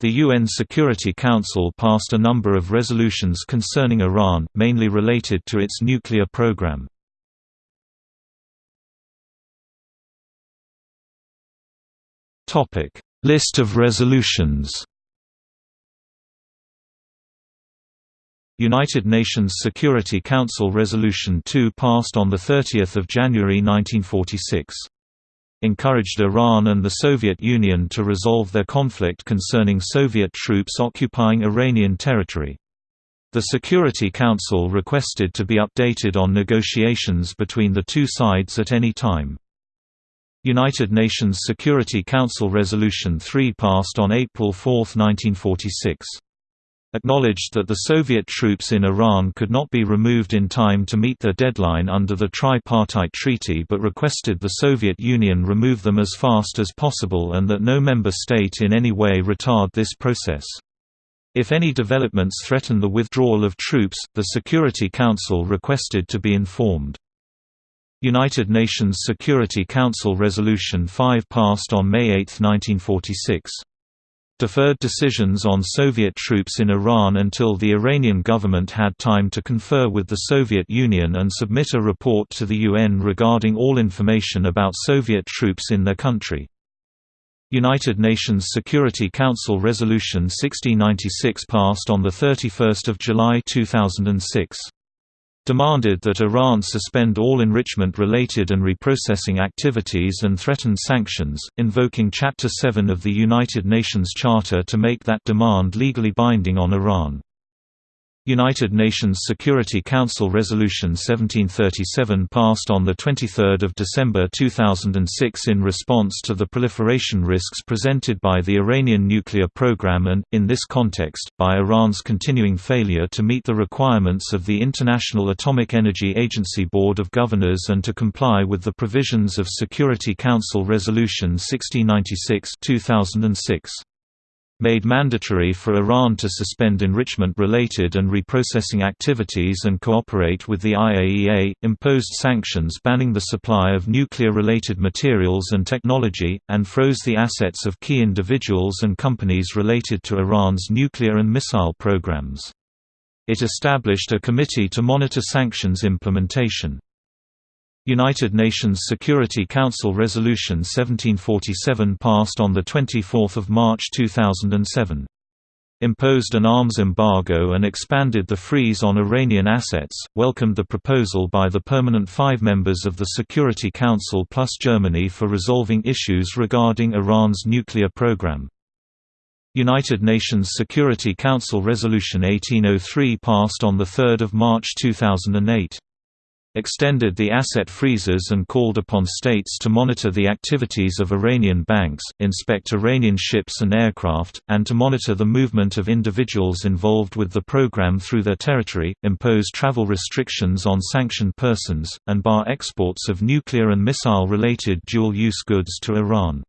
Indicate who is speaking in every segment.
Speaker 1: The UN Security Council passed a number of resolutions concerning Iran, mainly related to its nuclear program. List of resolutions United Nations Security Council Resolution 2 passed on 30 January 1946 encouraged Iran and the Soviet Union to resolve their conflict concerning Soviet troops occupying Iranian territory. The Security Council requested to be updated on negotiations between the two sides at any time. United Nations Security Council Resolution 3 passed on April 4, 1946 acknowledged that the Soviet troops in Iran could not be removed in time to meet their deadline under the tripartite treaty but requested the Soviet Union remove them as fast as possible and that no member state in any way retard this process. If any developments threaten the withdrawal of troops, the Security Council requested to be informed. United Nations Security Council Resolution 5 passed on May 8, 1946 deferred decisions on Soviet troops in Iran until the Iranian government had time to confer with the Soviet Union and submit a report to the UN regarding all information about Soviet troops in their country. United Nations Security Council Resolution 1696 passed on 31 July 2006 demanded that Iran suspend all enrichment-related and reprocessing activities and threatened sanctions, invoking Chapter 7 of the United Nations Charter to make that demand legally binding on Iran. United Nations Security Council Resolution 1737 passed on 23 December 2006 in response to the proliferation risks presented by the Iranian nuclear program and, in this context, by Iran's continuing failure to meet the requirements of the International Atomic Energy Agency Board of Governors and to comply with the provisions of Security Council Resolution 1696 2006 made mandatory for Iran to suspend enrichment-related and reprocessing activities and cooperate with the IAEA, imposed sanctions banning the supply of nuclear-related materials and technology, and froze the assets of key individuals and companies related to Iran's nuclear and missile programs. It established a committee to monitor sanctions implementation. United Nations Security Council Resolution 1747 passed on 24 March 2007. Imposed an arms embargo and expanded the freeze on Iranian assets, welcomed the proposal by the permanent five members of the Security Council plus Germany for resolving issues regarding Iran's nuclear program. United Nations Security Council Resolution 1803 passed on 3 March 2008 extended the asset freezes and called upon states to monitor the activities of Iranian banks, inspect Iranian ships and aircraft, and to monitor the movement of individuals involved with the program through their territory, impose travel restrictions on sanctioned persons, and bar exports of nuclear and missile-related dual-use goods to Iran.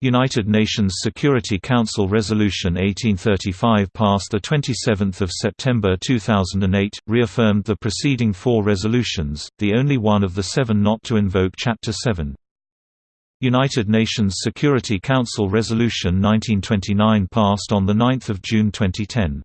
Speaker 1: United Nations Security Council Resolution 1835 passed 27 September 2008, reaffirmed the preceding four resolutions, the only one of the seven not to invoke Chapter 7. United Nations Security Council Resolution 1929 passed on 9 June 2010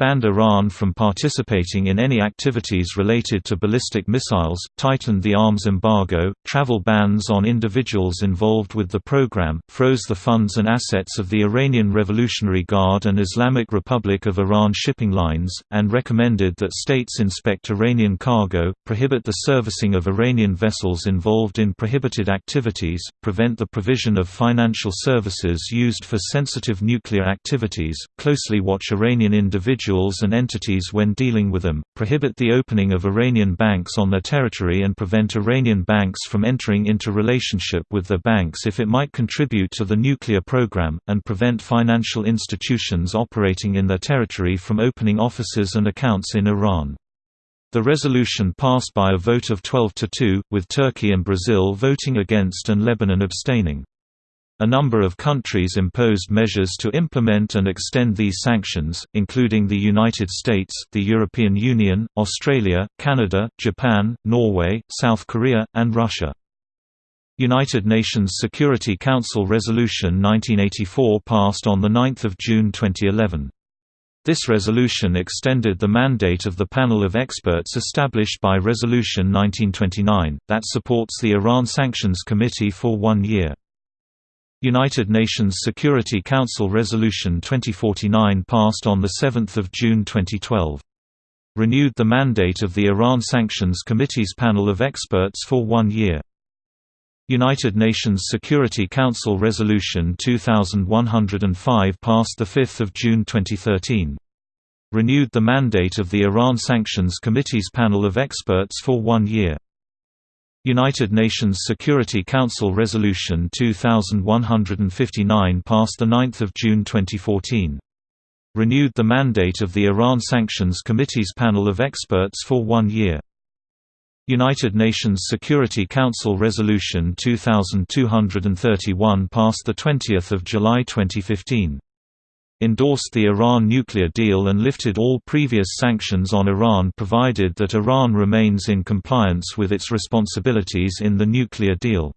Speaker 1: banned Iran from participating in any activities related to ballistic missiles, tightened the arms embargo, travel bans on individuals involved with the program, froze the funds and assets of the Iranian Revolutionary Guard and Islamic Republic of Iran shipping lines, and recommended that states inspect Iranian cargo, prohibit the servicing of Iranian vessels involved in prohibited activities, prevent the provision of financial services used for sensitive nuclear activities, closely watch Iranian individuals individuals and entities when dealing with them, prohibit the opening of Iranian banks on their territory and prevent Iranian banks from entering into relationship with their banks if it might contribute to the nuclear program, and prevent financial institutions operating in their territory from opening offices and accounts in Iran. The resolution passed by a vote of 12 to 2, with Turkey and Brazil voting against and Lebanon abstaining. A number of countries imposed measures to implement and extend these sanctions, including the United States, the European Union, Australia, Canada, Japan, Norway, South Korea, and Russia. United Nations Security Council Resolution 1984 passed on 9 June 2011. This resolution extended the mandate of the panel of experts established by Resolution 1929, that supports the Iran Sanctions Committee for one year. United Nations Security Council Resolution 2049 passed on 7 June 2012. Renewed the mandate of the Iran Sanctions Committee's panel of experts for one year. United Nations Security Council Resolution 2105 passed 5 June 2013. Renewed the mandate of the Iran Sanctions Committee's panel of experts for one year. United Nations Security Council Resolution 2159 passed 9 June 2014. Renewed the mandate of the Iran Sanctions Committee's panel of experts for one year. United Nations Security Council Resolution 2231 passed 20 July 2015. Endorsed the Iran nuclear deal and lifted all previous sanctions on Iran provided that Iran remains in compliance with its responsibilities in the nuclear deal.